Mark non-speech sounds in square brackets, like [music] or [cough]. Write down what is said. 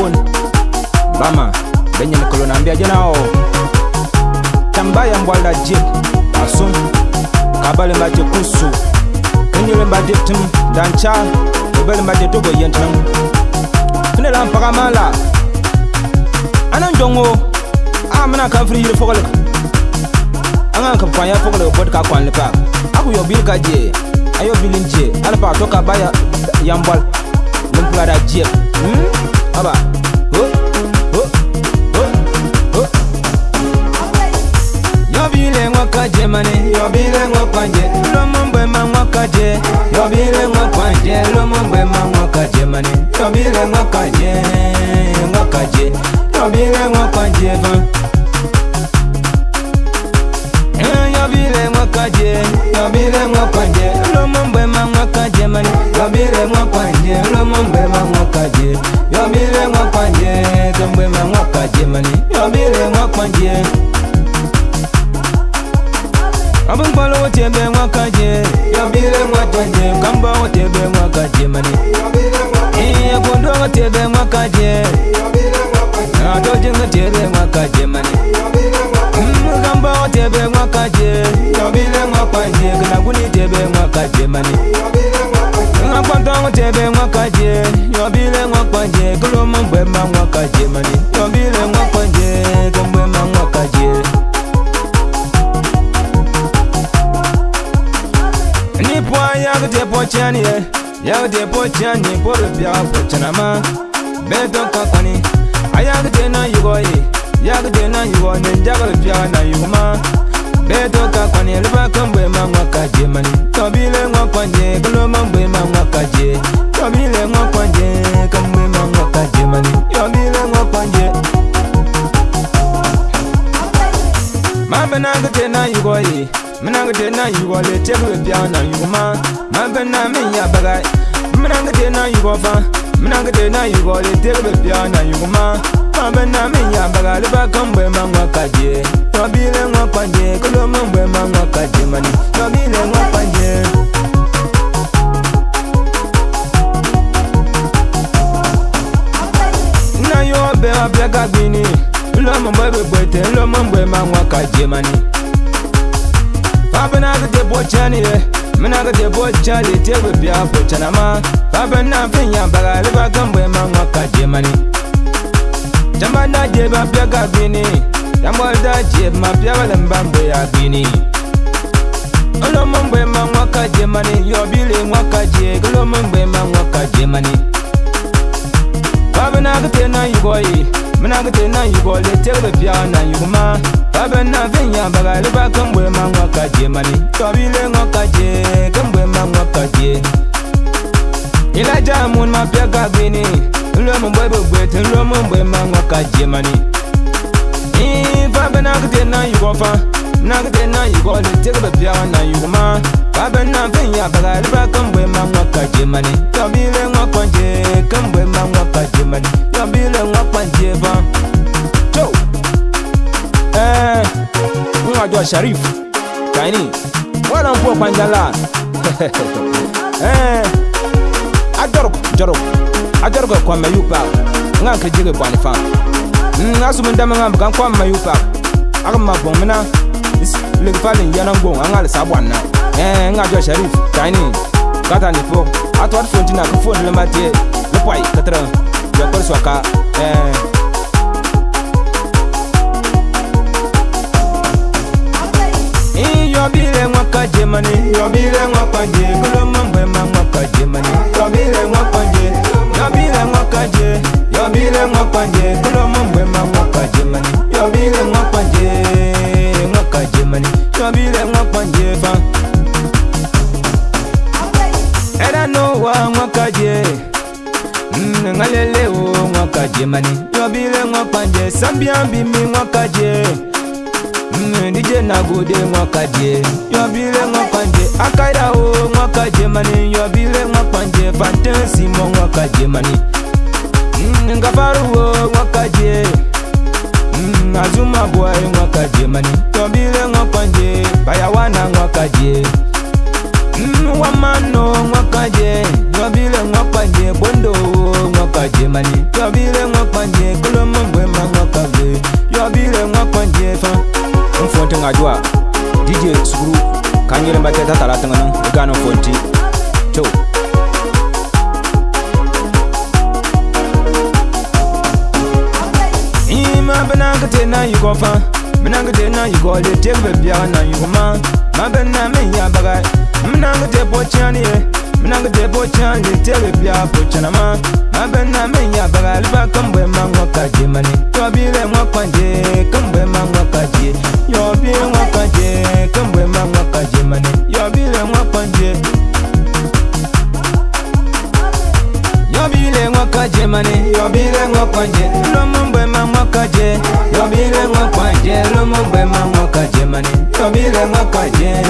phone bama benye nambia jena nao tambaya mbwala jik, aso kabale ngaje kusu kenyele mba tim dancha mba mbade yentim yentam la mpaka mala anan jongo amana ah, kan fri angan kan fanya fogole bot ka kwanle aku yobil kaje ayo bilin ya je alpa to baya yambal lumpura da jik, hmm? aba ho ho ho ho yobire nwakaje mane yobire nwakwanje lomo mgbe ma eh, nwakaje yobire nwakwanje lomo mgbe ma nwakaje mane yobire nwakaje nwakaje yobire nwakwanje ha yobire nwakaje yobire nwakaje kwanje abunkpalo wote be nwa kanje yobire nwa kanje kamba wote be nwa kanje mani iye kundo wote be nwa kanje ato jinga te be nwa kanje mani kamba wote be nwa kanje yobire nwa kanje kana guni te be nwa kanje mani akwanto wote be nwa kanje yobire nwa kanje kulo mungwe ma nwa kanje mani yobire nwa yaw tɩ pʋ kẽan ye yaw tɩ pʋ kẽan ne pʋr biag pʋ kẽnama bɩ tɩ ka kõni a yak tɩ na yʋgɔ ye yak tɩ na yʋgɔ ne dagr biag na yʋgmã bɩ tɩ ka kõni rɩba kẽn bʋɩ ma wã ka je mani tõ biile wã kõ je kẽ lom n bʋɩ ma wã ka je tõ biile wã kõ je kẽn bʋɩ ma wã ka je minangde na yugɔ le tebu be pia na yugɔ ma ma bin na min ya baga minangde na yugɔ fa minangde na yugɔ le tebu be pia na yugɔ ma ma bin na min ya baga le ba kan bɔ ma ŋɔ ka je tɔ bi le ŋɔ kpa je kolo ma bɔ ma ŋɔ ka je ma ni tɔ bi le ŋɔ kpa je. na yɔ bɛn wa bɛ ka bini lɔ mɔ bɛ bɔ ite lɔ mɔ bɔ ma ŋɔ ka je ma ni. Baben na de bo chani de eh. Mena ga de bo chani de we bia bo chana ma Baben na fin ya baga le ba gambo e ma ma ka je mani Jamba na je ba bia ga bini Jamba da je ma bia ba lemba mbe ya bini Olo mbe ma ma ka je mani yo bile ma ka je Olo mbe ma ma ka je mani Baben na ga te na yi boy Menagate na you go le tell the pia na you ma Babe na venya baga le ba kambwe ma mwaka je mani Tobi le ngoka je kambwe ma mwaka je Ila jamun ma pia kabini Nlo mbwe bwe te nlo mbwe ma mwaka je mani Babe na kate na you go fa Menagate na you go le tell the pia na you ma Babe na venya baga le ba kambwe ma mwaka je mani Tobi le ngoka je kambwe ma mwaka je mani Tobi Devin Joe Eh Unajua Sharifu Kaini Wala mpo panjala [laughs] Eh Ajarup Jarup Ajarup kwa mayupa Nga kijige bwani fam mm, Ngasu mindame nga mga kwa mayupa Akama bong mina Ligfalin yana mbong Angali sabwana Eh Unajua Sharif, Kaini Kata nipo Atwat fontina kufon lematie Lepai katera Jokor ya suaka Eh wa mwakaje mm, ngalele o mwakaje mani yobile mwapanje sambia mbimi mwakaje mm, ndije nagude mwakaje yobile mwapanje akaira o mwakaje mani yobile mwapanje fantasimo mwakaje mani mm, ngafaruo mwakaje azumabwae mwakaje mani yobile mwapanje bayawana mwakaje mani. pajemani yobire ŋa panje kolomo gbe ma ŋa pabe yobire ŋa panje fa. n fonti ŋa jua dj sukuru ka n yɛlɛn ba kɛ tatara tiŋa na i ka n fonti co. ima bena kete na yugɔ fa bena kete na yugɔ de tebe biara na yugɔ ma ma bena meya baga mena kete bɔ tiɲɛ ni ye minangu depo chanje ntebe bya pochanama mabe namenya bagali bakambwe mangwa kaje mani yobile mwa kwanje kambwe mangwa kaje yobile mwa kwanje kambwe mangwa kaje mani yobile mwa kwanje yobile mwa kaje mani yobile mwa kwanje lomumbwe mangwa kaje yobile mwa kwanje lomumbwe mangwa kaje mani yobile mwa kwanje